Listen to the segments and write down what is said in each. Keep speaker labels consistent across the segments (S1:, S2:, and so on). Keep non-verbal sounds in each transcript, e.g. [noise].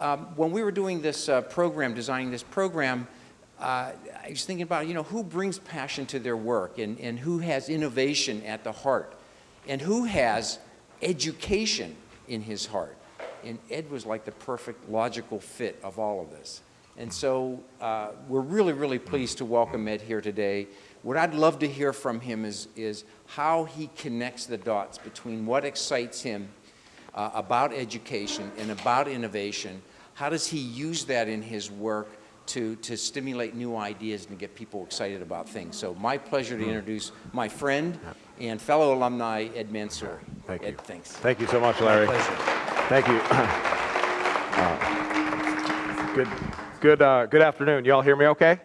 S1: um, when we were doing this uh, program, designing this program, uh, I was thinking about, you know, who brings passion to their work and, and who has innovation at the heart and who has education in his heart. And Ed was like the perfect logical fit of all of this. And so uh, we're really, really pleased to welcome Ed here today. What I'd love to hear from him is, is how he connects the dots between what excites him uh, about education and about innovation. How does he use that in his work to, to stimulate new ideas and to get people excited about things? So my pleasure to introduce my friend and fellow alumni, Ed Mansouri.
S2: Thank
S1: Ed,
S2: you.
S1: thanks.
S2: Thank you so much, Larry.
S1: Pleasure.
S2: Thank you. [coughs] Uh, good, good, uh, good afternoon. You all hear me okay?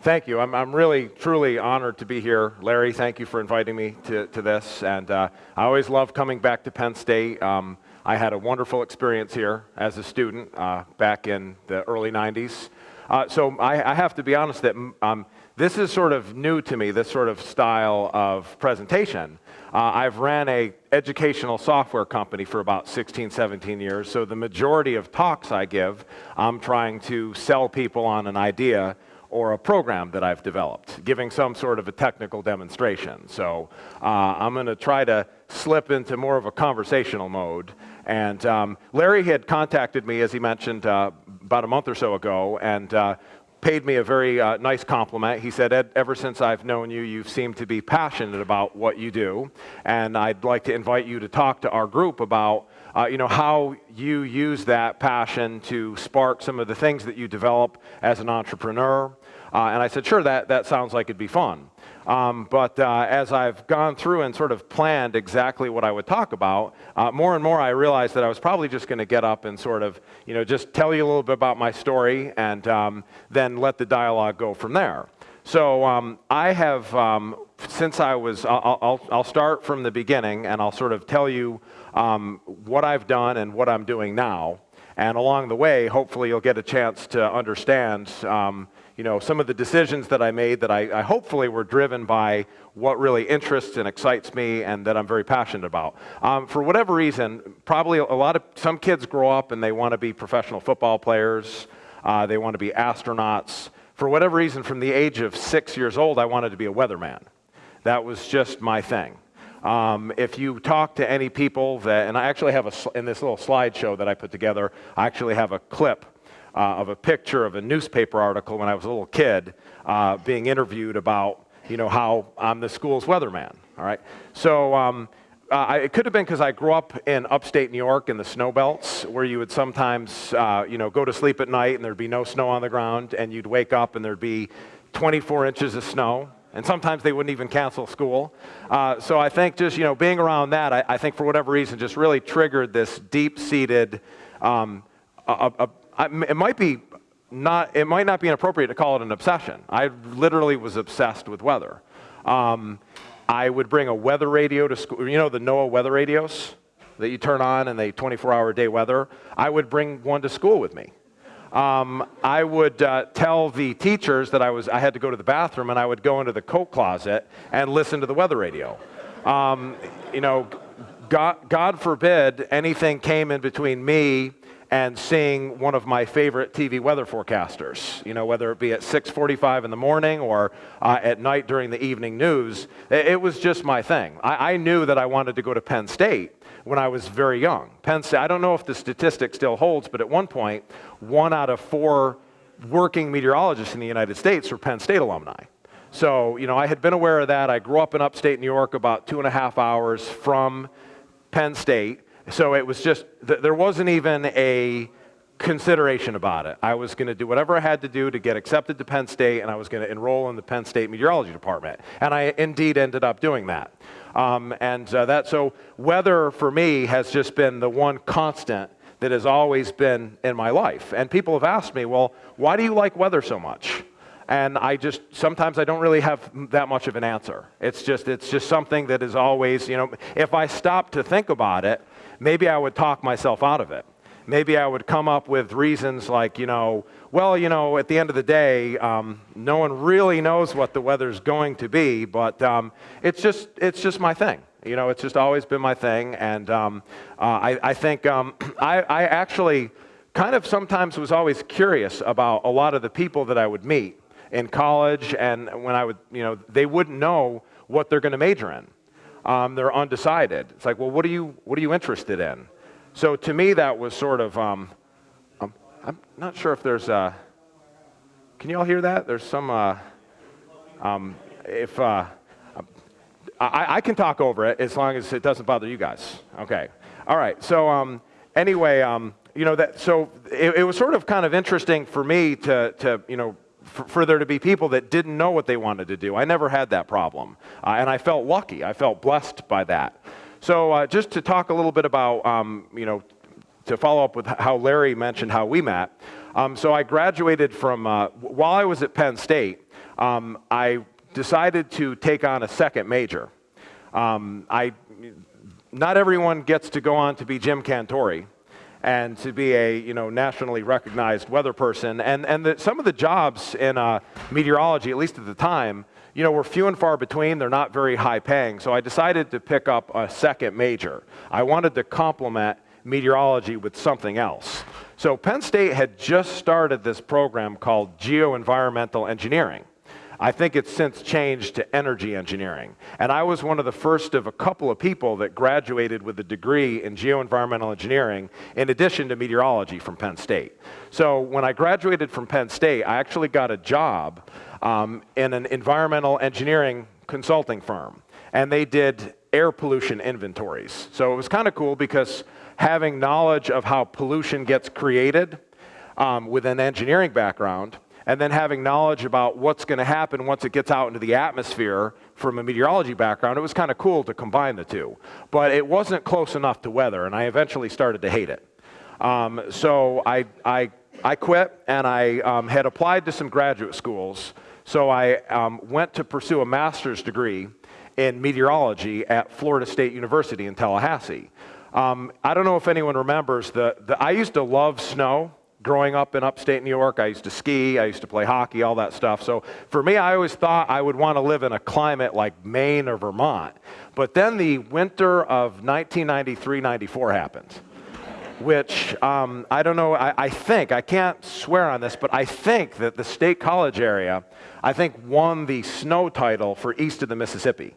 S2: Thank you. I'm, I'm really, truly honored to be here. Larry, thank you for inviting me to, to this. And uh, I always love coming back to Penn State. Um, I had a wonderful experience here as a student uh, back in the early 90s. Uh, so I, I, have to be honest that um, this is sort of new to me, this sort of style of presentation. Uh, I've ran a educational software company for about 16, 17 years, so the majority of talks I give, I'm trying to sell people on an idea or a program that I've developed, giving some sort of a technical demonstration. So uh, I'm going to try to slip into more of a conversational mode. And um, Larry had contacted me, as he mentioned, uh, about a month or so ago, and uh, paid me a very uh, nice compliment. He said, Ed, ever since I've known you, you've seemed to be passionate about what you do, and I'd like to invite you to talk to our group about uh, you know, how you use that passion to spark some of the things that you develop as an entrepreneur. Uh, and I said, sure, that, that sounds like it'd be fun. Um, but uh, as I've gone through and sort of planned exactly what I would talk about, uh, more and more I realized that I was probably just going to get up and sort of, you know, just tell you a little bit about my story and um, then let the dialogue go from there. So um, I have, um, since I was, I'll, I'll, I'll, start from the beginning and I'll sort of tell you um, what I've done and what I'm doing now. And along the way, hopefully you'll get a chance to understand um, you know, some of the decisions that I made that I, I, hopefully were driven by what really interests and excites me and that I'm very passionate about. Um, for whatever reason, probably a lot of, some kids grow up and they want to be professional football players, uh, they want to be astronauts. For whatever reason, from the age of six years old, I wanted to be a weatherman. That was just my thing. Um, if you talk to any people that, and I actually have a, in this little slideshow that I put together, I actually have a clip uh, of a picture of a newspaper article when I was a little kid uh, being interviewed about, you know, how I'm the school's weatherman, all right? So um, uh, it could have been because I grew up in upstate New York in the snow belts where you would sometimes, uh, you know, go to sleep at night and there'd be no snow on the ground and you'd wake up and there'd be 24 inches of snow and sometimes they wouldn't even cancel school. Uh, so I think just you know being around that, I, I, think for whatever reason, just really triggered this deep-seated. Um, it might be not. It might not be inappropriate to call it an obsession. I literally was obsessed with weather. Um, I would bring a weather radio to school. You know the NOAA weather radios that you turn on and they 24-hour day weather. I would bring one to school with me um, I would uh, tell the teachers that I, was, I had to go to the bathroom and I would go into the coat closet and listen to the weather radio. Um, you know, God, God forbid anything came in between me and seeing one of my favorite TV weather forecasters, you know, whether it be at 6.45 in the morning or uh, at night during the evening news, it, was just my thing. I, I, knew that I wanted to go to Penn State when I was very young. Penn State, I don't know if the statistic still holds, but at one point, one out of four working meteorologists in the United States were Penn State alumni. So, you know, I had been aware of that. I grew up in upstate New York, about two and a half hours from Penn State. So it was just, there wasn't even a consideration about it. I was going to do whatever I had to do to get accepted to Penn State, and I was going to enroll in the Penn State Meteorology Department. And I indeed ended up doing that. Um, and uh, that, so weather for me has just been the one constant that has always been in my life. And people have asked me, well, why do you like weather so much? And I just, sometimes I don't really have that much of an answer. It's just, it's just something that is always, you know, if I stop to think about it, maybe I would talk myself out of it. Maybe I would come up with reasons like, you know, well, you know, at the end of the day, um, no one really knows what the weather's going to be, but um, it's, just, it's just my thing. You know, it's just always been my thing. And um, uh, I, I, think um, [clears throat] I, I, actually kind of sometimes was always curious about a lot of the people that I would meet in college and when I would, you know, they wouldn't know what they're going to major in. Um, they're undecided. It's like, well, what are you, what are you interested in? So to me, that was sort of, um, um, I'm not sure if there's, uh, can you all hear that? There's some, uh, um, if, uh, I, I, can talk over it as long as it doesn't bother you guys. Okay. All right. So um, anyway, um, you know that. So it, it, was sort of kind of interesting for me to, to you know, for, for, there to be people that didn't know what they wanted to do. I never had that problem, uh, and I felt lucky. I felt blessed by that. So uh, just to talk a little bit about, um, you know, to follow up with how Larry mentioned how we met. Um, so I graduated from uh, while I was at Penn State. Um, I decided to take on a second major. Um, I, not everyone gets to go on to be Jim Cantore and to be a you know, nationally recognized weather person. And, and the, some of the jobs in uh, meteorology, at least at the time, you know, were few and far between. They're not very high paying. So I decided to pick up a second major. I wanted to complement meteorology with something else. So Penn State had just started this program called Geoenvironmental Engineering. I think it's since changed to energy engineering. And I was one of the first of a couple of people that graduated with a degree in geoenvironmental engineering in addition to meteorology from Penn State. So when I graduated from Penn State, I actually got a job um, in an environmental engineering consulting firm. And they did air pollution inventories. So it was kind of cool because having knowledge of how pollution gets created um, with an engineering background and then having knowledge about what's going to happen once it gets out into the atmosphere from a meteorology background, it was kind of cool to combine the two. But it wasn't close enough to weather, and I eventually started to hate it. Um, so I, I, I quit, and I um, had applied to some graduate schools. So I um, went to pursue a master's degree in meteorology at Florida State University in Tallahassee. Um, I don't know if anyone remembers, the, the, I used to love snow growing up in upstate New York, I used to ski, I used to play hockey, all that stuff. So for me, I always thought I would want to live in a climate like Maine or Vermont. But then the winter of 1993 94 happened, which um, I don't know, I, I think, I can't swear on this, but I think that the State College area, I think, won the snow title for east of the Mississippi.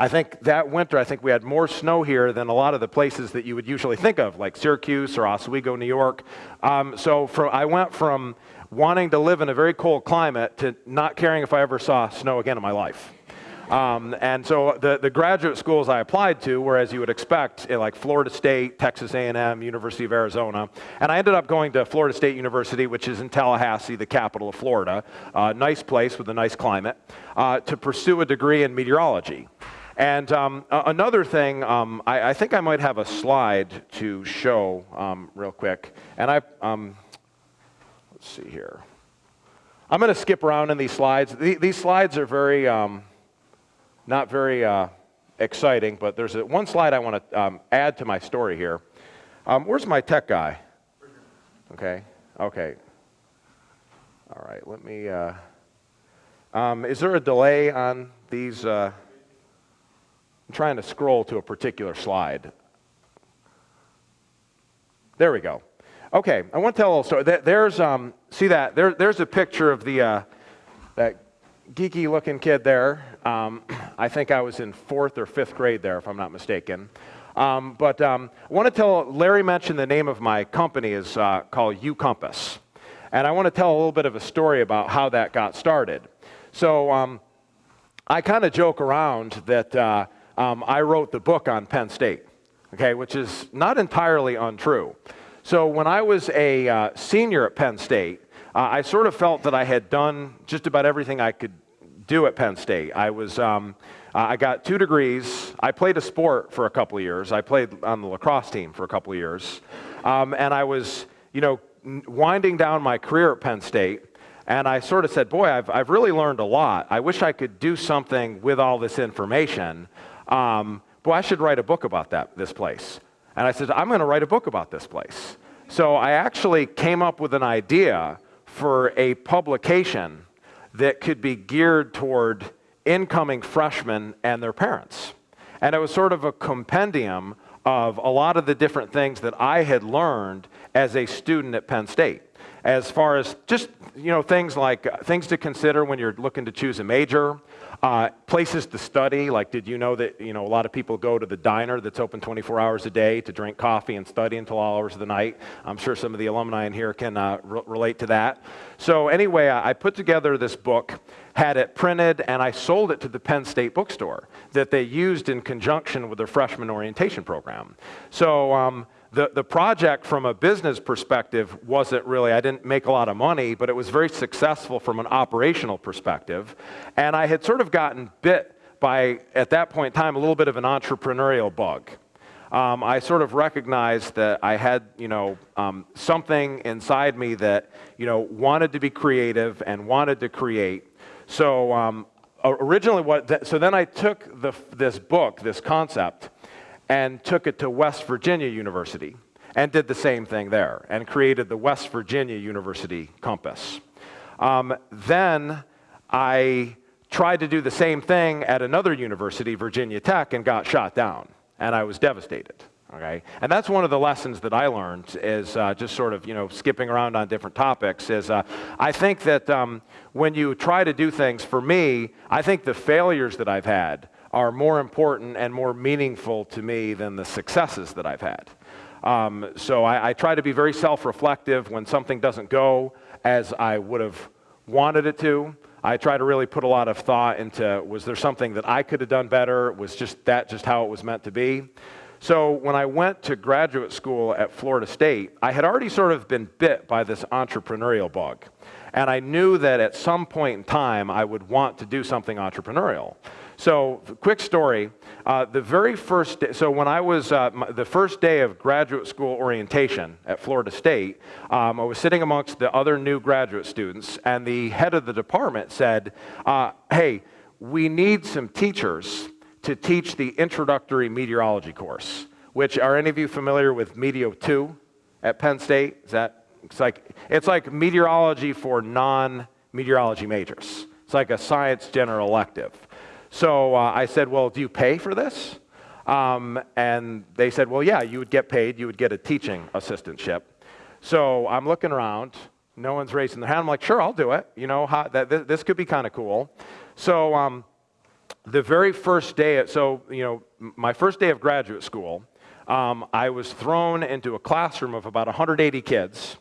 S2: I think that winter, I think we had more snow here than a lot of the places that you would usually think of, like Syracuse or Oswego, New York. Um, so I went from wanting to live in a very cold climate to not caring if I ever saw snow again in my life. Um, and so the, the graduate schools I applied to were, as you would expect, eh, like Florida State, Texas A&M, University of Arizona. And I ended up going to Florida State University, which is in Tallahassee, the capital of Florida. Uh, nice place with a nice climate, uh, to pursue a degree in meteorology. And um, another thing, um, I, I, think I might have a slide to show um, real quick. And I, um, let's see here. I'm going to skip around in these slides. The, these slides are very, um, not very uh, exciting, but there's a, one slide I want to um, add to my story here. where's my tech guy? Okay, okay. All right, let me, uh, is there a delay on these? Uh, I'm trying to scroll to a particular slide. There we go. Okay, I want to tell a little story. There's, um, see that? There, there's a picture of the, uh, that geeky looking kid there. Um, [clears throat] I think I was in fourth or fifth grade there, if I'm not mistaken. Um, but um, I want to tell, Larry mentioned the name of my company is uh, called U-Compass. And I want to tell a little bit of a story about how that got started. So um, I kind of joke around that uh, um, I wrote the book on Penn State, okay, which is not entirely untrue. So when I was a uh, senior at Penn State, uh, I sort of felt that I had done just about everything I could do at Penn State. I was, um, uh, I got two degrees. I played a sport for a couple of years. I played on the lacrosse team for a couple of years, um, and I was, you know, winding down my career at Penn State. And I sort of said, boy, I've, I've really learned a lot. I wish I could do something with all this information um, boy, I should write a book about that, this place. And I said, I'm going to write a book about this place. So I actually came up with an idea for a publication that could be geared toward incoming freshmen and their parents. And it was sort of a compendium of a lot of the different things that I had learned as a student at Penn State as far as just you know things like uh, things to consider when you're looking to choose a major uh, places to study. Like did you know that you know a lot of people go to the diner that's open 24 hours a day to drink coffee and study until all hours of the night? I'm sure some of the alumni in here can uh, re- relate to that. So anyway I, put together this book had it printed and i sold it to the penn state bookstore that they used in conjunction with their freshman orientation program. So um, the, the project from a business perspective wasn't really, I didn't make a lot of money, but it was very successful from an operational perspective. And I had sort of gotten bit by, at that point in time, a little bit of an entrepreneurial bug. Um, I sort of recognized that I had, you know, um, something inside me that, you know, wanted to be creative and wanted to create. So um, originally, what? Th- so then I took the, this book, this concept, and took it to West Virginia University and did the same thing there and created the West Virginia University Compass. Um, then I tried to do the same thing at another university, Virginia Tech, and got shot down, and I was devastated. Okay, and that's one of the lessons that I learned is uh, just sort of you know skipping around on different topics. Is uh, I think that um, when you try to do things, for me, I think the failures that I've had are more important and more meaningful to me than the successes that I've had. Um, so I, I, try to be very self reflective when something doesn't go as I would have wanted it to. I try to really put a lot of thought into was there something that I could have done better? Was just that just how it was meant to be? So when I went to graduate school at Florida State, I had already sort of been bit by this entrepreneurial bug. And I knew that at some point in time I would want to do something entrepreneurial. So, quick story. Uh, the very first day, so when I was uh, my, the first day of graduate school orientation at Florida State, um, I was sitting amongst the other new graduate students, and the head of the department said, uh, Hey, we need some teachers to teach the introductory meteorology course. Which are any of you familiar with Meteo 2 at Penn State? Is that it's like it's like meteorology for non-meteorology majors. It's like a science general elective. So uh, I said, Well, do you pay for this? Um, and they said, Well, yeah, you would get paid. You would get a teaching assistantship. So I'm looking around. No one's raising their hand. I'm like, Sure, I'll do it. You know, how, that, this, this could be kind of cool. So um, the very first day, at, so, you know, my first day of graduate school, um, I was thrown into a classroom of about 180 kids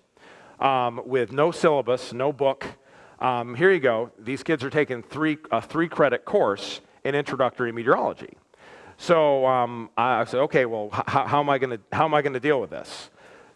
S2: um, with no syllabus, no book, um, here you go. These kids are taking three, a three credit course in introductory meteorology. So um, I said, okay, well, h- how am I going to deal with this?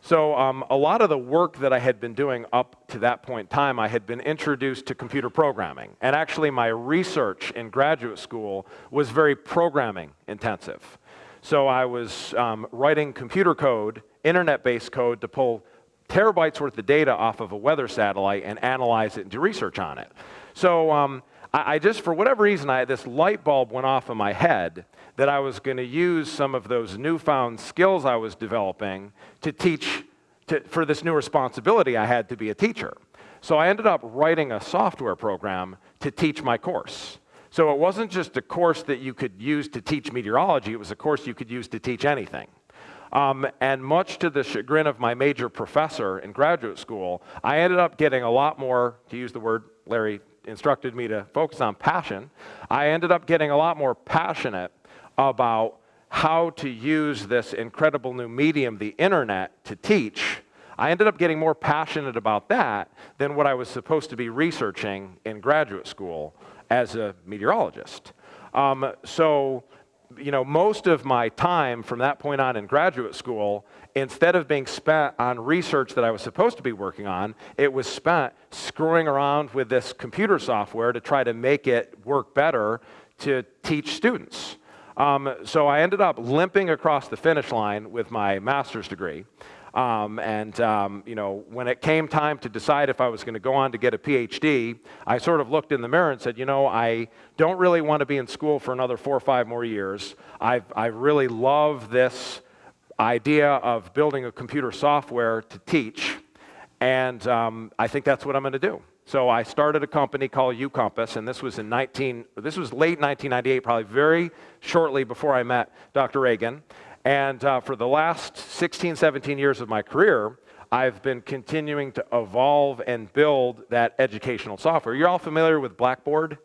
S2: So um, a lot of the work that I had been doing up to that point in time, I had been introduced to computer programming. And actually, my research in graduate school was very programming intensive. So I was um, writing computer code, internet-based code to pull terabytes worth of data off of a weather satellite and analyze it and do research on it. So um, I, I, just, for whatever reason, I, this light bulb went off in my head that I was going to use some of those newfound skills I was developing to teach to, for this new responsibility I had to be a teacher. So I ended up writing a software program to teach my course. So it wasn't just a course that you could use to teach meteorology, it was a course you could use to teach anything. Um, and much to the chagrin of my major professor in graduate school, I ended up getting a lot more, to use the word Larry instructed me to focus on passion. I ended up getting a lot more passionate about how to use this incredible new medium, the internet, to teach. I ended up getting more passionate about that than what I was supposed to be researching in graduate school as a meteorologist. Um, so you know, most of my time from that point on in graduate school, instead of being spent on research that I was supposed to be working on, it was spent screwing around with this computer software to try to make it work better to teach students. Um, so I ended up limping across the finish line with my master's degree. Um, and um, you know, when it came time to decide if I was going to go on to get a PhD, I sort of looked in the mirror and said, you know, I don't really want to be in school for another four or five more years. i I really love this idea of building a computer software to teach, and um, I think that's what I'm going to do. So I started a company called UCompass, and this was in 19. This was late 1998, probably very shortly before I met Dr. Reagan. And uh, for the last 16, 17 years of my career, I've been continuing to evolve and build that educational software. You're all familiar with Blackboard?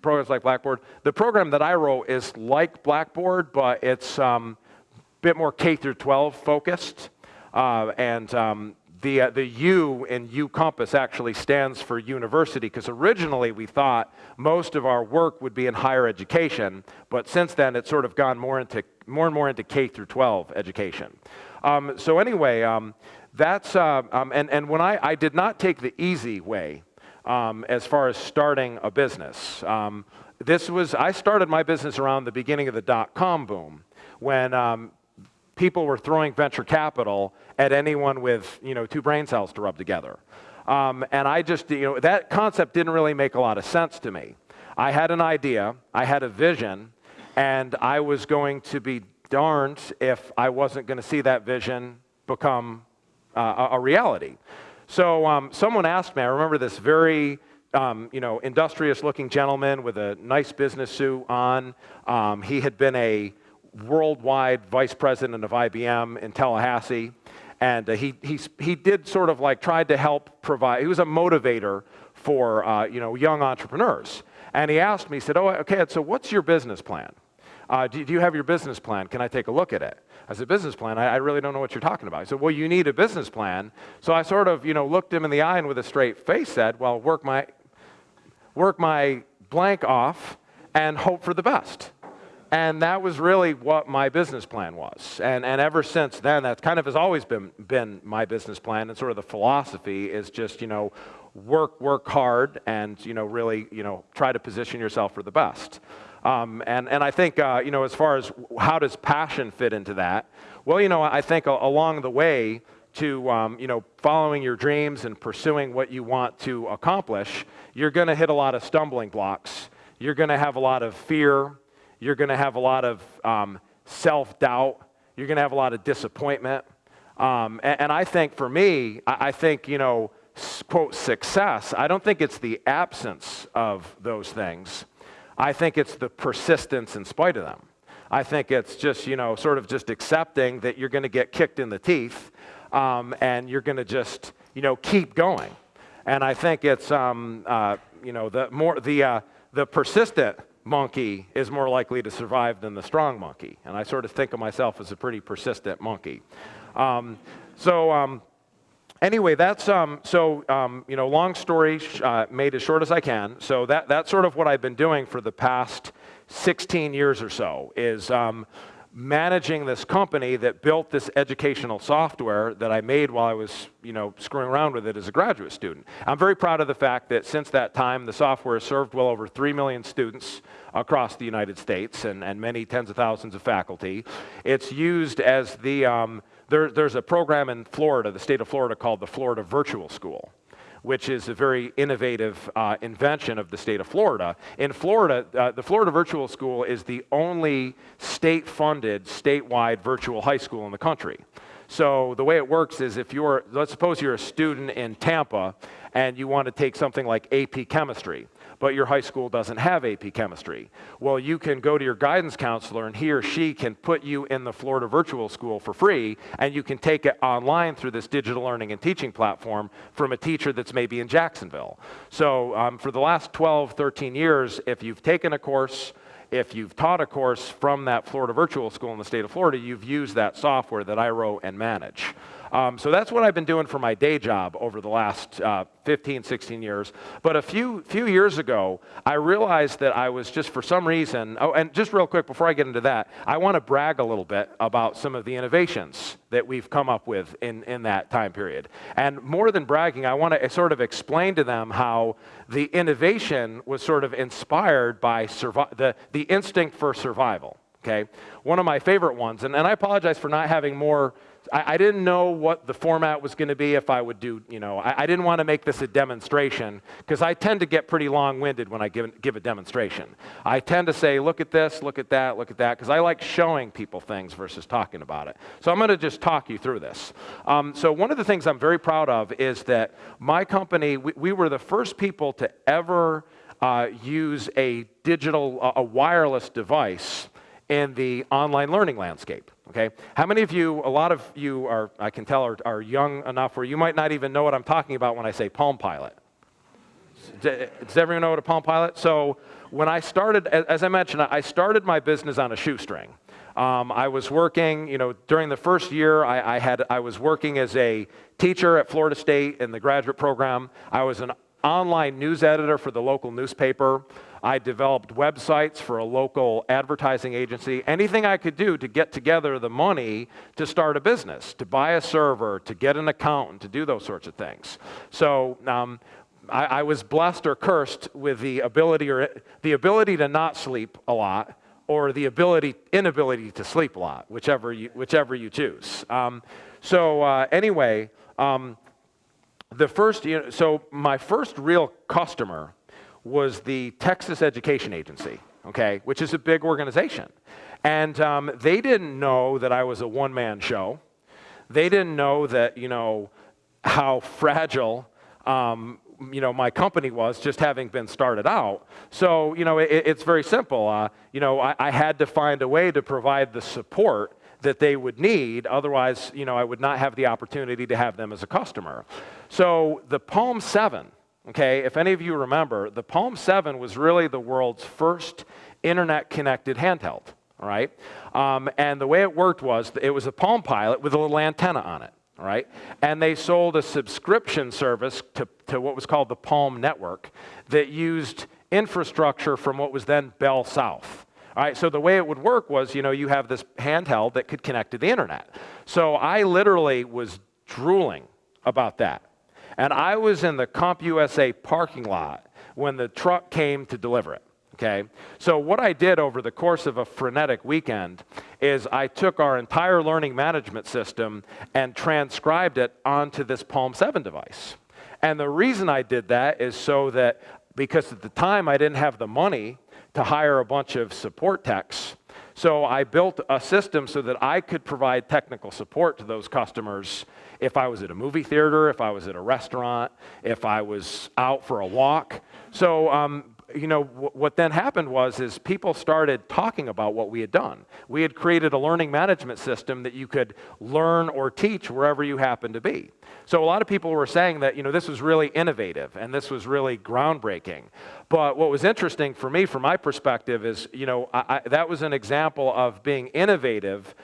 S2: Programs like Blackboard. The program that I wrote is like Blackboard, but it's um, a bit more K through 12 focused. Uh, and um, the, uh, the U in U Compass actually stands for university because originally we thought most of our work would be in higher education, but since then it's sort of gone more into more and more into K through 12 education. Um, so anyway, um, that's uh, um, and and when I I did not take the easy way um, as far as starting a business. Um, this was I started my business around the beginning of the dot com boom when um, people were throwing venture capital at anyone with you know two brain cells to rub together. Um, and I just you know that concept didn't really make a lot of sense to me. I had an idea, I had a vision, and I was going to be darned if I wasn't going to see that vision become uh, a, reality. So um, someone asked me, I remember this very um, you know, industrious looking gentleman with a nice business suit on. Um, he had been a worldwide vice president of IBM in Tallahassee. And uh, he, he, he did sort of like tried to help provide, he was a motivator for uh, you know, young entrepreneurs. And he asked me, he said, oh, okay, so what's your business plan? Uh, do, do, you have your business plan? Can I take a look at it? I said, business plan? I, I, really don't know what you're talking about. He said, well, you need a business plan. So I sort of, you know, looked him in the eye and with a straight face said, well, work my, work my blank off and hope for the best. And that was really what my business plan was. And, and ever since then, that kind of has always been, been my business plan. And sort of the philosophy is just, you know, work, work hard and, you know, really, you know, try to position yourself for the best. Um, and, and I think, uh, you know, as far as how does passion fit into that? Well, you know, I think along the way to, um, you know, following your dreams and pursuing what you want to accomplish, you're going to hit a lot of stumbling blocks. You're going to have a lot of fear you're going to have a lot of um, self doubt. You're going to have a lot of disappointment. Um, and, and, I think for me, I, I think, you know, quote, success, I don't think it's the absence of those things. I think it's the persistence in spite of them. I think it's just, you know, sort of just accepting that you're going to get kicked in the teeth um, and you're going to just, you know, keep going. And I think it's, um, uh, you know, the more, the, uh, the persistent monkey is more likely to survive than the strong monkey. And I sort of think of myself as a pretty persistent monkey. Um, so, um, anyway, that's um, so um, you know, long story uh, made as short as I can. So that that's sort of what I've been doing for the past 16 years or so. Is um, managing this company that built this educational software that I made while I was, you know, screwing around with it as a graduate student. I'm very proud of the fact that since that time, the software has served well over 3 million students across the United States and, and many tens of thousands of faculty. It's used as the, um, there, there's a program in Florida, the state of Florida, called the Florida Virtual School which is a very innovative uh, invention of the state of Florida. In Florida, uh, the Florida Virtual School is the only state funded, statewide virtual high school in the country. So the way it works is if you're, let's suppose you're a student in Tampa and you want to take something like AP chemistry but your high school doesn't have AP chemistry. Well, you can go to your guidance counselor and he or she can put you in the Florida Virtual School for free and you can take it online through this digital learning and teaching platform from a teacher that's maybe in Jacksonville. So um, for the last 12, 13 years, if you've taken a course, if you've taught a course from that Florida Virtual School in the state of Florida, you've used that software that I wrote and manage. Um, so that's what I've been doing for my day job over the last uh, 15, 16 years. But a few, few years ago, I realized that I was just for some reason, oh, and just real quick before I get into that, I want to brag a little bit about some of the innovations that we've come up with in, in that time period. And more than bragging, I want to sort of explain to them how the innovation was sort of inspired by the, the instinct for survival. Okay, one of my favorite ones, and, and I apologize for not having more I, I didn't know what the format was going to be if I would do, you know, I, I didn't want to make this a demonstration because I tend to get pretty long winded when I give, give a demonstration. I tend to say, look at this, look at that, look at that, because I like showing people things versus talking about it. So I'm going to just talk you through this. Um, so, one of the things I'm very proud of is that my company, we, we were the first people to ever uh, use a digital, a wireless device in the online learning landscape. Okay? How many of you, a lot of you are, I can tell, are, are young enough where you might not even know what I'm talking about when I say Palm Pilot? Does everyone know what a Palm Pilot? So when I started, as I mentioned, I started my business on a shoestring. Um, I was working, you know, during the first year, I, I, had, I was working as a teacher at Florida State in the graduate program. I was an online news editor for the local newspaper. I developed websites for a local advertising agency. Anything I could do to get together the money to start a business, to buy a server, to get an accountant, to do those sorts of things. So um, I, I was blessed or cursed with the ability or the ability to not sleep a lot or the ability, inability to sleep a lot, whichever you, whichever you choose. Um, so uh, anyway, um, the first, you know, so my first real customer was the Texas Education Agency, okay, which is a big organization. And um, they didn't know that I was a one-man show. They didn't know that, you know, how fragile um, you know, my company was just having been started out. So, you know, it, it's very simple. Uh, you know, I, I had to find a way to provide the support that they would need. Otherwise, you know, I would not have the opportunity to have them as a customer. So the Palm 7, okay, if any of you remember, the Palm 7 was really the world's first internet-connected handheld, all right? Um, and the way it worked was it was a Palm Pilot with a little antenna on it right? And they sold a subscription service to, to what was called the Palm Network that used infrastructure from what was then Bell South. All right, so the way it would work was, you know, you have this handheld that could connect to the internet. So I literally was drooling about that. And I was in the CompUSA parking lot when the truck came to deliver it. Okay? So what I did over the course of a frenetic weekend is I took our entire learning management system and transcribed it onto this Palm 7 device. And the reason I did that is so that because at the time I didn't have the money to hire a bunch of support techs, so I built a system so that I could provide technical support to those customers if I was at a movie theater, if I was at a restaurant, if I was out for a walk. So um, you know, what then happened was is people started talking about what we had done. We had created a learning management system that you could learn or teach wherever you happen to be. So a lot of people were saying that, you know, this was really innovative and this was really groundbreaking. But what was interesting for me, from my perspective, is, you know, I, I, that was an example of being innovative,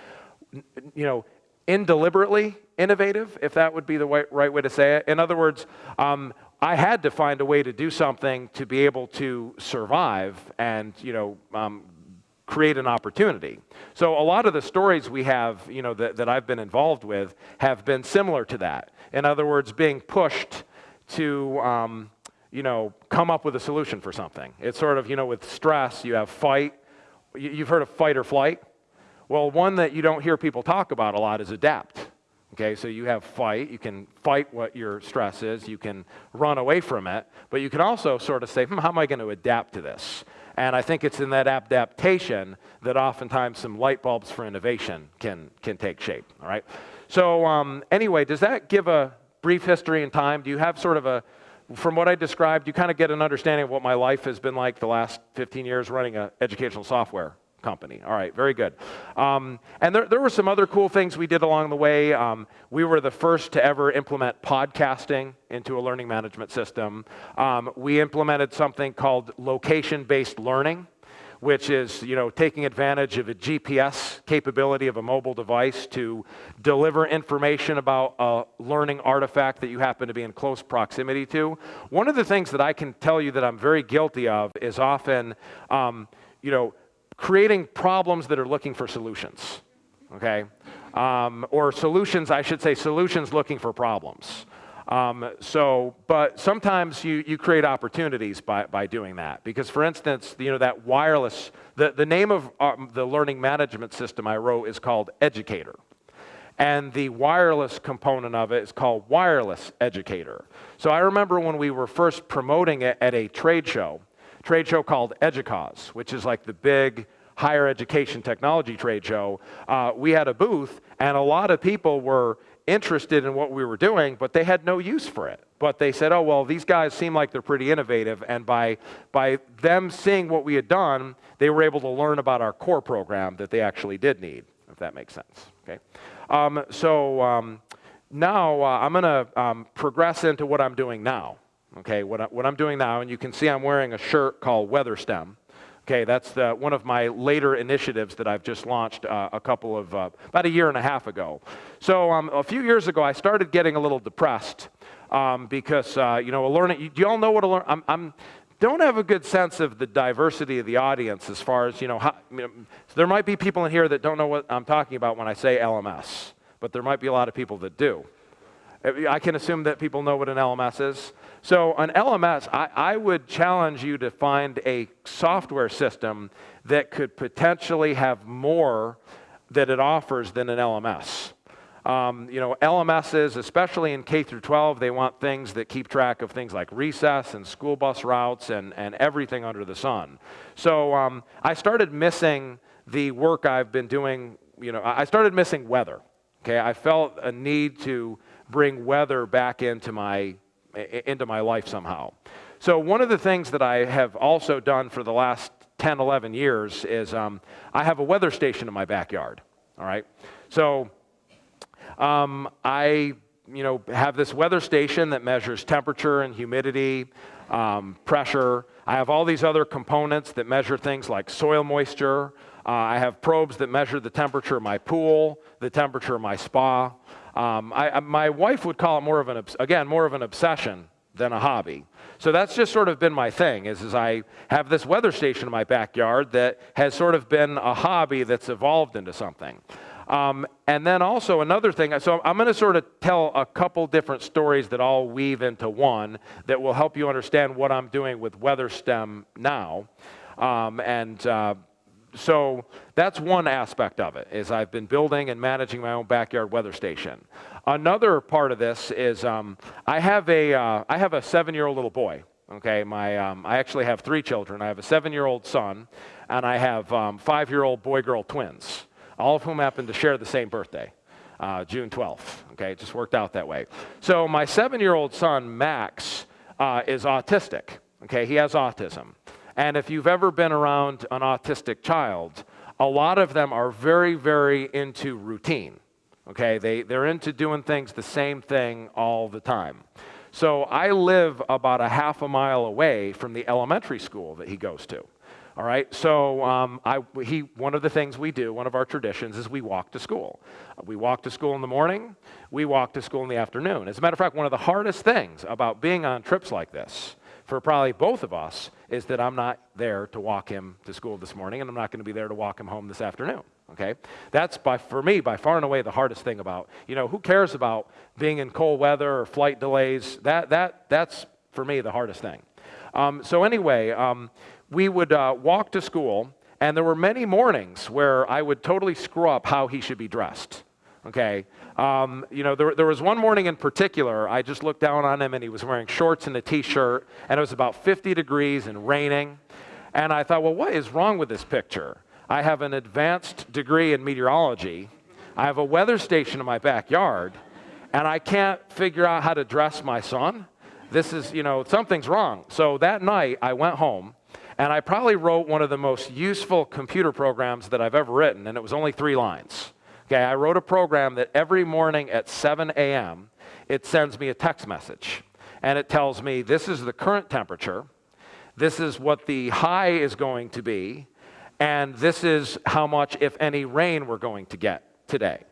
S2: you know, indeliberately innovative, if that would be the right, right way to say it. In other words, um, I had to find a way to do something to be able to survive and, you know, um, create an opportunity. So a lot of the stories we have, you know, that, that I've been involved with have been similar to that. In other words, being pushed to, um, you know, come up with a solution for something. It's sort of, you know, with stress, you have fight. You've heard of fight or flight? Well, one that you don't hear people talk about a lot is adapt. Okay, so you have fight. You can fight what your stress is. You can run away from it. But you can also sort of say, hmm, how am I going to adapt to this? And I think it's in that adaptation that oftentimes some light bulbs for innovation can, can take shape. All right. So um, anyway, does that give a brief history in time? Do you have sort of a, from what I described, you kind of get an understanding of what my life has been like the last 15 years running an educational software company. All right, very good. Um, and there, there were some other cool things we did along the way. Um, we were the first to ever implement podcasting into a learning management system. Um, we implemented something called location-based learning which is you know taking advantage of a GPS capability of a mobile device to deliver information about a learning artifact that you happen to be in close proximity to. One of the things that I can tell you that I'm very guilty of is often, um, you know, creating problems that are looking for solutions, okay? Um, or solutions, I should say, solutions looking for problems. Um, so, but sometimes you, you create opportunities by, by doing that. Because for instance, you know, that wireless, the, the name of um, the learning management system I wrote is called Educator. And the wireless component of it is called Wireless Educator. So I remember when we were first promoting it at a trade show, trade show called EDUCAUSE, which is like the big higher education technology trade show, uh, we had a booth, and a lot of people were interested in what we were doing, but they had no use for it. But they said, oh, well, these guys seem like they're pretty innovative. And by, by them seeing what we had done, they were able to learn about our core program that they actually did need, if that makes sense. Okay? Um, so um, now uh, I'm going to um, progress into what I'm doing now. Okay, what, I, what I'm doing now, and you can see I'm wearing a shirt called WeatherStem. Okay, that's the, one of my later initiatives that I've just launched uh, a couple of, uh, about a year and a half ago. So um, a few years ago, I started getting a little depressed um, because, uh, you know, learning, do you all know what a learn, I'm, I'm, don't have a good sense of the diversity of the audience as far as, you know, how, you know, there might be people in here that don't know what I'm talking about when I say LMS, but there might be a lot of people that do. I can assume that people know what an LMS is. So an LMS, I, I, would challenge you to find a software system that could potentially have more that it offers than an LMS. Um, you know, LMSs, especially in K through 12, they want things that keep track of things like recess and school bus routes and, and everything under the sun. So um, I started missing the work I've been doing, you know, I started missing weather. Okay, I felt a need to bring weather back into my into my life somehow. So one of the things that I have also done for the last 10, 11 years is um, I have a weather station in my backyard. All right, so um, I you know have this weather station that measures temperature and humidity, um, pressure. I have all these other components that measure things like soil moisture. Uh, I have probes that measure the temperature of my pool, the temperature of my spa. Um, I, my wife would call it more of an, again, more of an obsession than a hobby. So that's just sort of been my thing, is, is I have this weather station in my backyard that has sort of been a hobby that's evolved into something. Um, and then also another thing, so I'm going to sort of tell a couple different stories that all weave into one that will help you understand what I'm doing with WeatherStem now. Um, and uh, so that's one aspect of it, is I've been building and managing my own backyard weather station. Another part of this is um, I have a uh, I have a seven-year-old little boy. Okay, my um, I actually have three children. I have a seven-year-old son, and I have um, five-year-old boy-girl twins, all of whom happen to share the same birthday, uh, June 12th. Okay, it just worked out that way. So my seven-year-old son Max uh, is autistic. Okay, he has autism. And if you've ever been around an autistic child, a lot of them are very, very into routine. Okay, they, they're into doing things the same thing all the time. So I live about a half a mile away from the elementary school that he goes to. All right, so um, I, he, one of the things we do, one of our traditions, is we walk to school. We walk to school in the morning, we walk to school in the afternoon. As a matter of fact, one of the hardest things about being on trips like this for probably both of us is that I'm not there to walk him to school this morning, and I'm not going to be there to walk him home this afternoon. Okay, that's by for me by far and away the hardest thing about you know who cares about being in cold weather or flight delays. That that that's for me the hardest thing. Um, so anyway, um, we would uh, walk to school, and there were many mornings where I would totally screw up how he should be dressed. Okay, um, you know, there, there was one morning in particular, I just looked down on him and he was wearing shorts and a t-shirt and it was about 50 degrees and raining. And I thought, well, what is wrong with this picture? I have an advanced degree in meteorology. I have a weather station in my backyard and I can't figure out how to dress my son. This is, you know, something's wrong. So that night I went home and I probably wrote one of the most useful computer programs that I've ever written and it was only three lines. Okay, I wrote a program that every morning at 7 a.m., it sends me a text message. And it tells me this is the current temperature, this is what the high is going to be, and this is how much, if any, rain we're going to get today.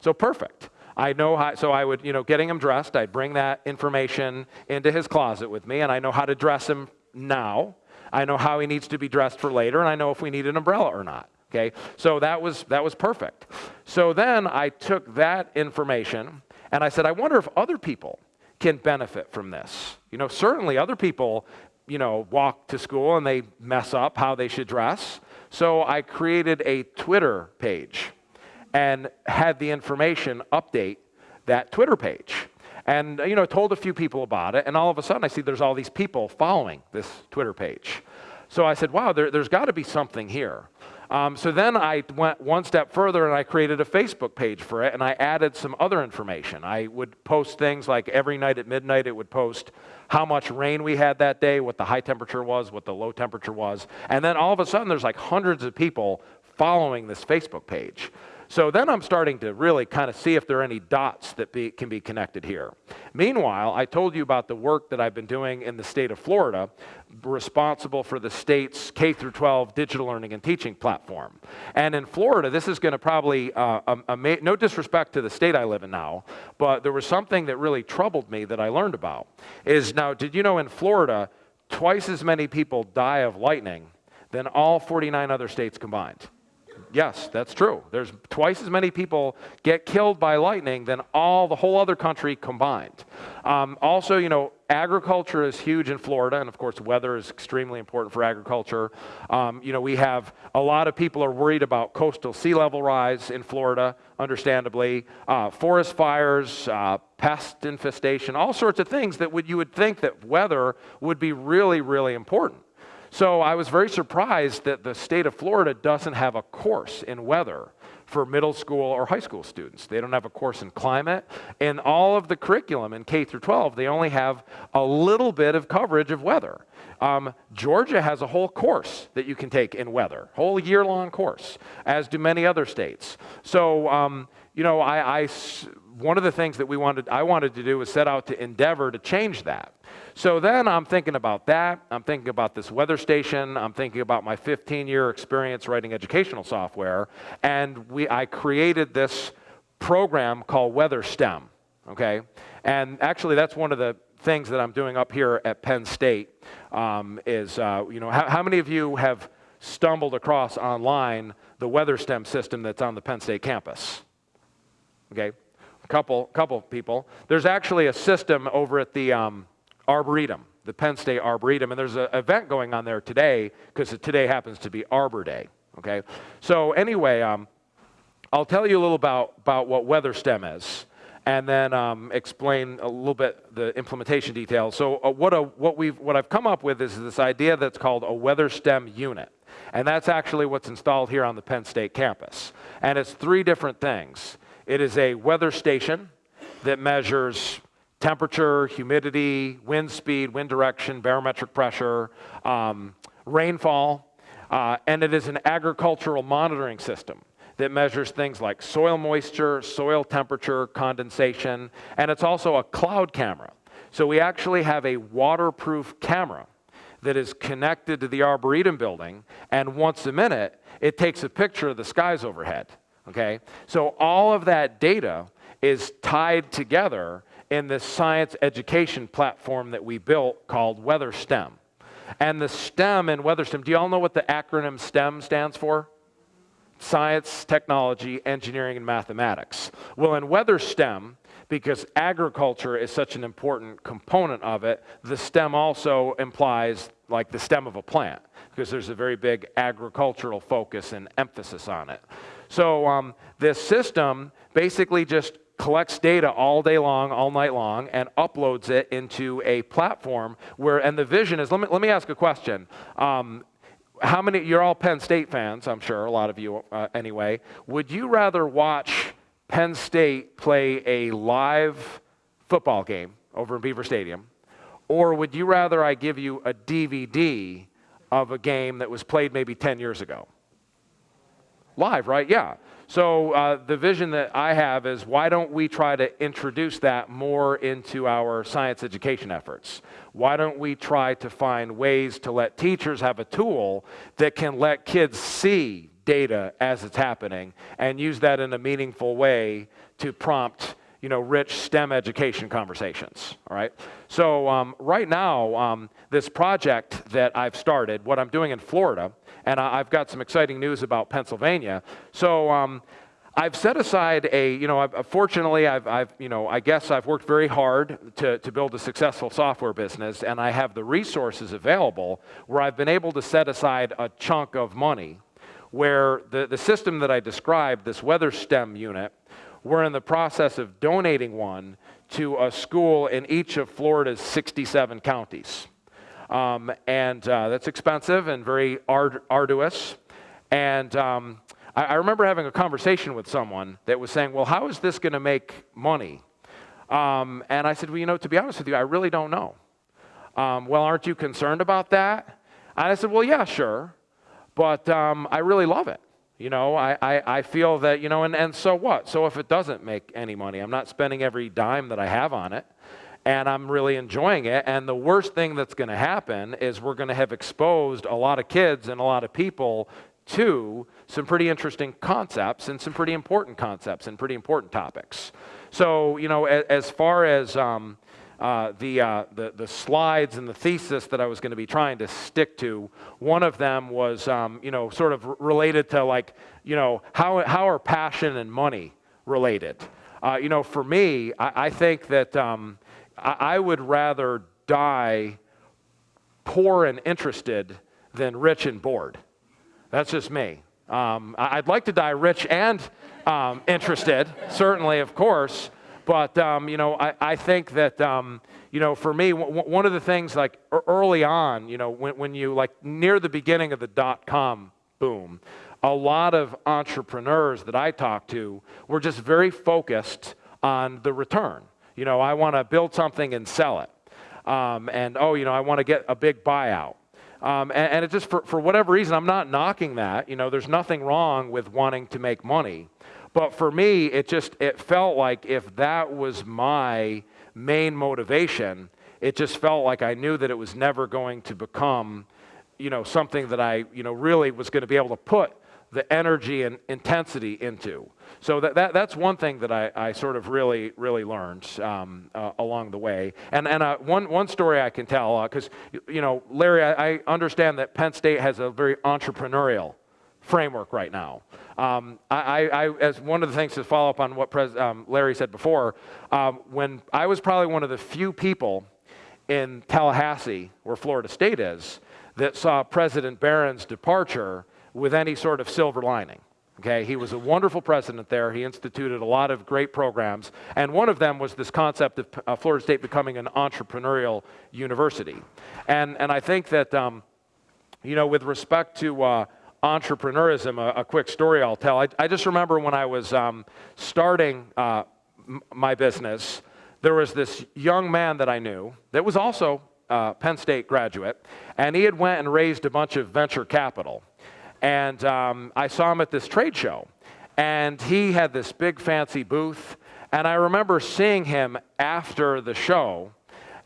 S2: So perfect. I know how, so I would, you know, getting him dressed, I'd bring that information into his closet with me, and I know how to dress him now. I know how he needs to be dressed for later, and I know if we need an umbrella or not. Okay, so that was, that was perfect. So then I took that information and I said, I wonder if other people can benefit from this. You know, certainly other people, you know, walk to school and they mess up how they should dress. So I created a Twitter page and had the information update that Twitter page. And, you know, told a few people about it, and all of a sudden I see there's all these people following this Twitter page. So I said, wow, there, has got to be something here. Um, so then I went one step further and I created a Facebook page for it and I added some other information. I would post things like every night at midnight, it would post how much rain we had that day, what the high temperature was, what the low temperature was. And then all of a sudden, there's like hundreds of people following this Facebook page. So then I'm starting to really kind of see if there are any dots that be, can be connected here. Meanwhile, I told you about the work that I've been doing in the state of Florida, responsible for the state's K through 12 digital learning and teaching platform. And in Florida, this is going to probably, uh, um, no disrespect to the state I live in now, but there was something that really troubled me that I learned about. Is now, did you know in Florida, twice as many people die of lightning than all 49 other states combined? Yes, that's true. There's twice as many people get killed by lightning than all the whole other country combined. Um, also, you know, agriculture is huge in Florida, and of course, weather is extremely important for agriculture. Um, you know, we have a lot of people are worried about coastal sea level rise in Florida, understandably. Uh, forest fires, uh, pest infestation, all sorts of things that would you would think that weather would be really, really important. So I was very surprised that the state of Florida doesn't have a course in weather for middle school or high school students. They don't have a course in climate. In all of the curriculum in K through 12, they only have a little bit of coverage of weather. Um, Georgia has a whole course that you can take in weather, whole year-long course, as do many other states. So, um, you know, I, I, one of the things that we wanted, I wanted to do was set out to endeavor to change that. So then I'm thinking about that. I'm thinking about this weather station. I'm thinking about my 15 year experience writing educational software. And we, I created this program called Weather STEM. Okay? And actually, that's one of the things that I'm doing up here at Penn State um, is, uh, you know, how, how many of you have stumbled across online the weather STEM system that's on the Penn State campus? Okay, a couple, couple people. There's actually a system over at the, um, Arboretum, the Penn State Arboretum, and there's an event going on there today because today happens to be Arbor Day. Okay, so anyway, um, I'll tell you a little about about what WeatherSTEM is, and then um, explain a little bit the implementation details. So uh, what a, what we've what I've come up with is this idea that's called a WeatherSTEM unit, and that's actually what's installed here on the Penn State campus, and it's three different things. It is a weather station that measures temperature, humidity, wind speed, wind direction, barometric pressure, um, rainfall, uh, and it is an agricultural monitoring system that measures things like soil moisture, soil temperature, condensation, and it's also a cloud camera. So we actually have a waterproof camera that is connected to the Arboretum building, and once a minute, it takes a picture of the skies overhead, okay? So all of that data is tied together in this science education platform that we built called WeatherSTEM. And the STEM in WeatherSTEM, do you all know what the acronym STEM stands for? Science, technology, engineering, and mathematics. Well, in WeatherSTEM, because agriculture is such an important component of it, the STEM also implies like the stem of a plant, because there's a very big agricultural focus and emphasis on it. So um, this system basically just collects data all day long, all night long, and uploads it into a platform where, and the vision is, let me, let me ask a question. Um, how many, you're all Penn State fans, I'm sure, a lot of you uh, anyway. Would you rather watch Penn State play a live football game over in Beaver Stadium, or would you rather I give you a DVD of a game that was played maybe 10 years ago? Live, right? Yeah. So uh, the vision that I have is why don't we try to introduce that more into our science education efforts? Why don't we try to find ways to let teachers have a tool that can let kids see data as it's happening and use that in a meaningful way to prompt you know, rich STEM education conversations, all right? So um, right now, um, this project that I've started, what I'm doing in Florida, and I've got some exciting news about Pennsylvania. So um, I've set aside a, you know, I've, fortunately, I've, I've, you know, I guess I've worked very hard to, to build a successful software business, and I have the resources available where I've been able to set aside a chunk of money where the, the system that I described, this weather STEM unit, we're in the process of donating one to a school in each of Florida's 67 counties. Um, and uh, that's expensive and very ard arduous. And um, I, I remember having a conversation with someone that was saying, well, how is this going to make money? Um, and I said, well, you know, to be honest with you, I really don't know. Um, well, aren't you concerned about that? And I said, well, yeah, sure. But um, I really love it. You know, I, I, I, feel that, you know, and, and so what? So if it doesn't make any money, I'm not spending every dime that I have on it, and I'm really enjoying it. And the worst thing that's going to happen is we're going to have exposed a lot of kids and a lot of people to some pretty interesting concepts and some pretty important concepts and pretty important topics. So, you know, as, as far as um, uh, the, uh, the, the, slides and the thesis that I was going to be trying to stick to. One of them was, um, you know, sort of related to like, you know, how, how are passion and money related? Uh, you know, for me, I, I think that um, I, would rather die poor and interested than rich and bored. That's just me. Um, I'd like to die rich and um, interested, certainly, of course. But, um, you know, I, I think that, um, you know, for me, one of the things like early on, you know, when, when you, like near the beginning of the dot com boom, a lot of entrepreneurs that I talked to were just very focused on the return. You know, I want to build something and sell it. Um, and, oh, you know, I want to get a big buyout. Um, and, and, it just, for, for whatever reason, I'm not knocking that. You know, there's nothing wrong with wanting to make money. But for me, it just it felt like if that was my main motivation, it just felt like I knew that it was never going to become, you know, something that I, you know, really was going to be able to put the energy and intensity into. So that, that that's one thing that I, I sort of really really learned um, uh, along the way. And and uh, one one story I can tell because uh, you know Larry, I, I understand that Penn State has a very entrepreneurial framework right now. Um, I, I, as one of the things to follow up on what Pres, um, Larry said before, um, when I was probably one of the few people in Tallahassee, where Florida State is, that saw President Barron's departure with any sort of silver lining. Okay, he was a wonderful president there. He instituted a lot of great programs, and one of them was this concept of uh, Florida State becoming an entrepreneurial university. And and I think that um, you know, with respect to uh, entrepreneurism, a, a, quick story I'll tell. I, I just remember when I was um, starting uh, my business, there was this young man that I knew that was also a Penn State graduate, and he had went and raised a bunch of venture capital. And um, I saw him at this trade show, and he had this big fancy booth. And I remember seeing him after the show,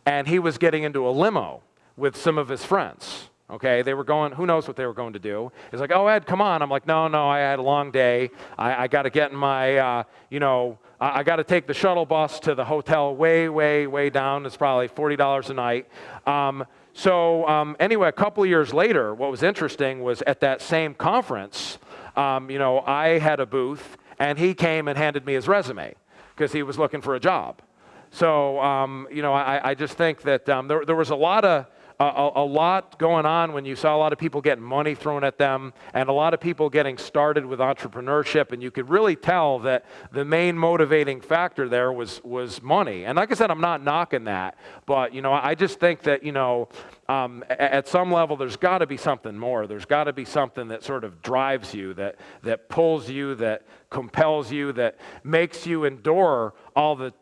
S2: and he was getting into a limo with some of his friends okay? They were going, who knows what they were going to do. He's like, oh, Ed, come on. I'm like, no, no, I had a long day. I, I got to get in my, uh, you know, I, I got to take the shuttle bus to the hotel way, way, way down. It's probably $40 a night. Um, so um, anyway, a couple years later, what was interesting was at that same conference, um, you know, I had a booth, and he came and handed me his resume because he was looking for a job. So, um, you know, I, I, just think that um, there, there was a lot of a, a, lot going on when you saw a lot of people getting money thrown at them and a lot of people getting started with entrepreneurship. And you could really tell that the main motivating factor there was, was money. And like I said, I'm not knocking that. But, you know, I just think that, you know, um, at some level, there's got to be something more. There's got to be something that sort of drives you, that, that pulls you, that compels you, that makes you endure all the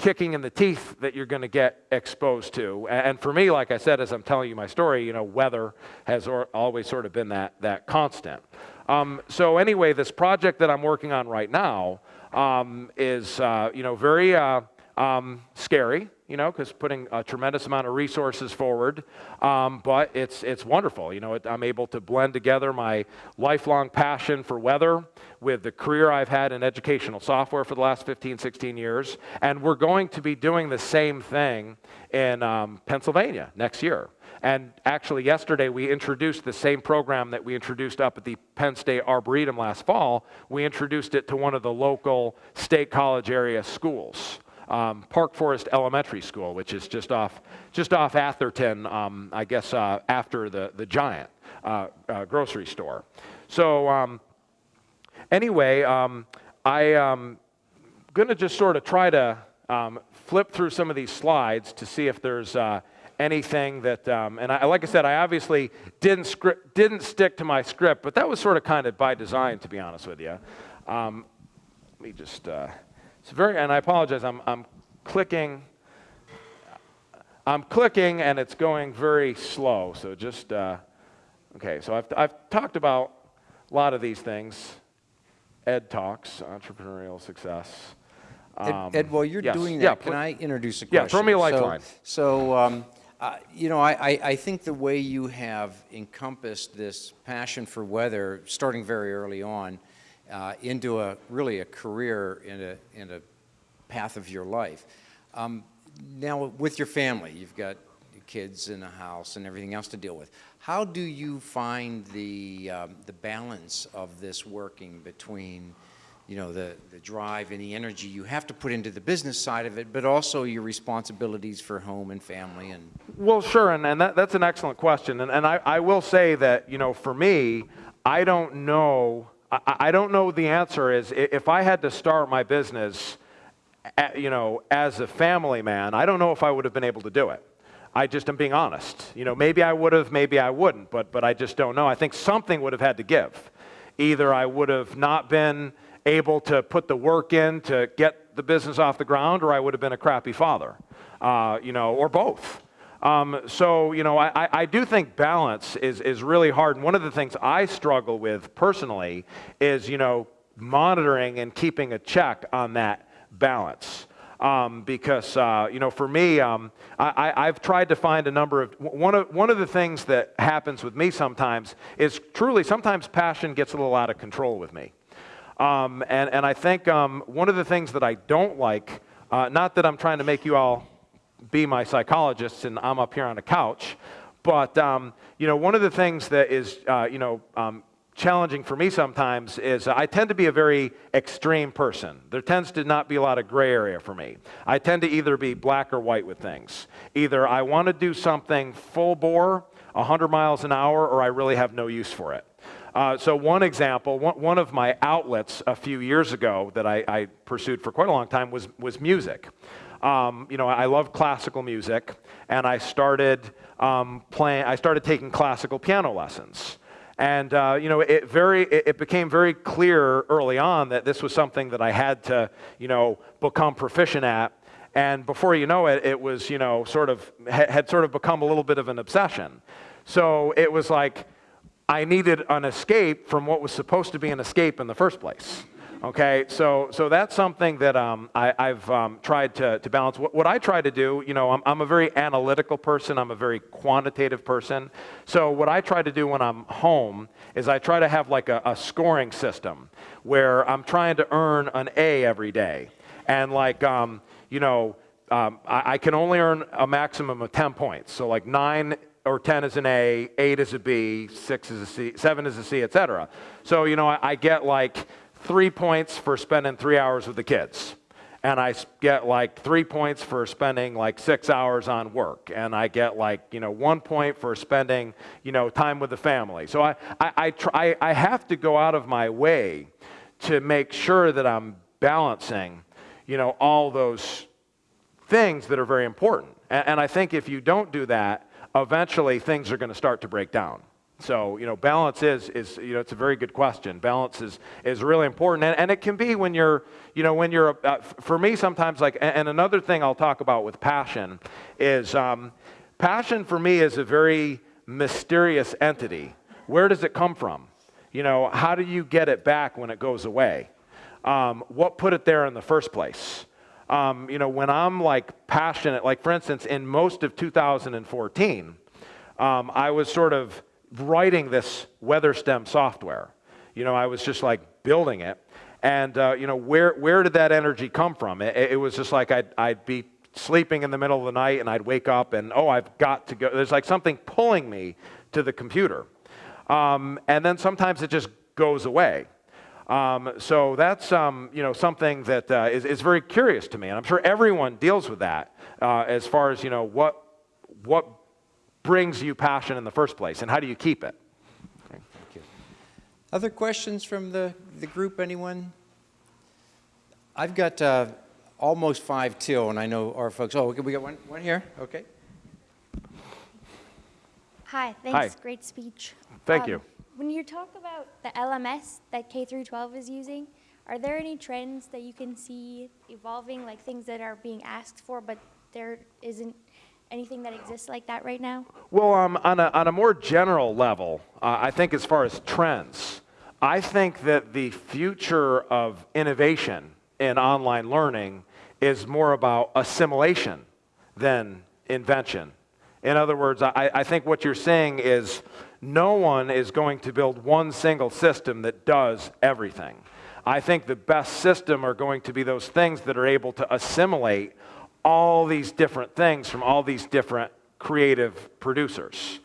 S2: kicking in the teeth that you're going to get exposed to. And for me, like I said, as I'm telling you my story, you know, weather has always sort of been that, that constant. Um, so anyway, this project that I'm working on right now um, is, uh, you know, very uh, um, scary you know, because putting a tremendous amount of resources forward. Um, but it's, it's wonderful. You know, it, I'm able to blend together my lifelong passion for weather with the career I've had in educational software for the last 15, 16 years. And we're going to be doing the same thing in um, Pennsylvania next year. And actually, yesterday we introduced the same program that we introduced up at the Penn State Arboretum last fall. We introduced it to one of the local state college area schools um, Park Forest Elementary School, which is just off, just off Atherton, um, I guess uh, after the, the Giant uh, uh, grocery store. So um, anyway, um, I am um, going to just sort of try to um, flip through some of these slides to see if there's uh, anything that, um, and I, like I said, I obviously didn't, script, didn't stick to my script, but that was sort of kind of by design, to be honest with you. Um, let me just, uh, it's very, and I apologize, I'm, I'm clicking, I'm clicking and it's going very slow, so just, uh, okay, so I've, I've talked about a lot of these things. Ed Talks, Entrepreneurial Success.
S1: Ed,
S2: Um,
S1: Ed, while you're
S2: yes,
S1: doing
S2: yeah,
S1: can I introduce a question?
S2: Yeah, throw me a
S1: So-
S2: lifeline.
S1: So, um, uh, you know, I, I, I think the way you have encompassed this passion for weather, starting very early on, uh, into a really a career in a, in a path of your life. Um, now, with your family, you've got kids in a house and everything else to deal with. How do you find the, um, the balance of this working between, you know, the, the drive and the energy you have to put into the business side of it, but also your responsibilities for home and family and
S2: Well, sure, and, and that, that's an excellent question. And, and I, I will say that, you know, for me, I don't know, I, I don't know the answer is if I had to start my business, you know, as a family man, I don't know if I would have been able to do it. I just am being honest. You know, maybe I would have, maybe I wouldn't, but, but I just don't know. I think something would have had to give. Either I would have not been able to put the work in to get the business off the ground, or I would have been a crappy father, uh, you know, or both. Um, so, you know, I, I- do think balance is, is really hard. And one of the things I struggle with personally is, you know, monitoring and keeping a check on that balance. Um, because, uh, you know, for me, um, I, I've tried to find a number of, one of, one of the things that happens with me sometimes is truly, sometimes passion gets a little out of control with me. Um, and, and I think um, one of the things that I don't like, uh, not that I'm trying to make you all be my psychologist and I'm up here on a couch, but um, you know, one of the things that is uh, you know um, challenging for me sometimes is I tend to be a very extreme person. There tends to not be a lot of gray area for me. I tend to either be black or white with things. Either I want to do something full bore, 100 miles an hour, or I really have no use for it. Uh, so one example, one, one of my outlets a few years ago that I, I pursued for quite a long time was, was music. Um, you know, I love classical music, and I started um, playing. I started taking classical piano lessons, and uh, you know, it very it, it became very clear early on that this was something that I had to, you know, become proficient at. And before you know it, it was, you know, sort of had sort of become a little bit of an obsession. So it was like I needed an escape from what was supposed to be an escape in the first place. Okay, so so that's something that um, I, have um, tried to, to balance. What, what, I try to do, you know, I'm, I'm a very analytical person. I'm a very quantitative person. So what I try to do when I'm home is I try to have like a, a scoring system where I'm trying to earn an A every day, and like um, you know, um, I, I can only earn a maximum of 10 points. So like nine or 10 is an A, 8 is a B, 6 is a C, 7 is a C, etc. So, you know, I, I get like three points for spending three hours with the kids. And I get like three points for spending like six hours on work. And I get like, you know, one point for spending, you know, time with the family. So I, I, I, try, I have to go out of my way to make sure that I'm balancing, you know, all those things that are very important. And, and I think if you don't do that, eventually things are going to start to break down. So, you know, balance is, is, you know, it's a very good question. Balance is, is really important. And, and it can be when you're, you know, when you're, uh, for me sometimes like, and, another thing I'll talk about with passion is um, passion for me is a very mysterious entity. Where does it come from? You know, how do you get it back when it goes away? Um, what put it there in the first place? Um, you know, when I'm like passionate, like for instance, in most of 2014, um, I was sort of writing this WeatherStem software. You know, I was just like building it. And, uh, you know, where, where did that energy come from? It, it was just like I'd, I'd be sleeping in the middle of the night and I'd wake up and, oh, I've got to go. There's like something pulling me to the computer. Um, and then sometimes it just goes away. Um, so that's um, you know something that uh, is is very curious to me, and I'm sure everyone deals with that uh, as far as you know what what brings you passion in the first place, and how do you keep it?
S1: Thank you. Other questions from the, the group, anyone? I've got uh, almost five till, and I know our folks, oh, okay, we got one, one here, okay.
S3: Hi, thanks.
S2: Hi.
S3: Great speech.
S2: Thank
S3: Um,
S2: you.
S3: When you talk about the LMS that K through 12 is using, are there any trends that you can see evolving, like things that are being asked for, but there isn't anything that exists like that right now?
S2: Well, um, on, a, on a more general level, uh, I think as far as trends, I think that the future of innovation in online learning is more about assimilation than invention. In other words, I, I think what you're saying is no one is going to build one single system that does everything. I think the best system are going to be those things that are able to assimilate all these different things from all these different creative producers.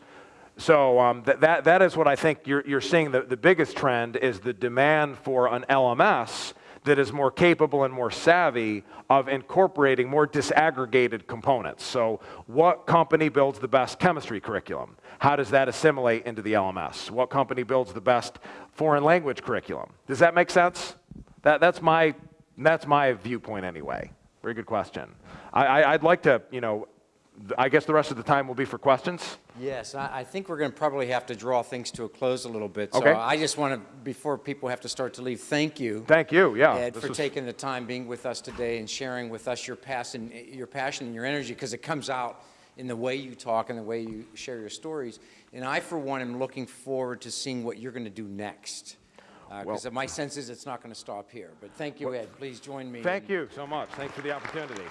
S2: So um, that, that, that is what I think you're, you're seeing. The, the biggest trend is the demand for an LMS that is more capable and more savvy of incorporating more disaggregated components. So what company builds the best chemistry curriculum? How does that assimilate into the LMS? What company builds the best foreign language curriculum? Does that make sense? That, that's, my, that's my viewpoint anyway. Very good question. I, I, I'd like to, you know, I guess the rest of the time will be for questions.
S1: Yes, I, I think we're going to probably have to draw things to a close a little bit. So
S2: Okay.
S1: I just want to, before people have to start to leave, thank you.
S2: Thank you. Yeah.
S1: Ed,
S2: this
S1: for
S2: was-
S1: taking the time being with us today and sharing with us your passion, eh, your passion and your energy, because it comes out in the way you talk and the way you share your stories. And I, for one, am looking forward to seeing what you're going to do next. Uh, because my sense is it's not going to stop here. But thank you, Ed. Please join me.
S2: Thank you so much. Thanks for the opportunity.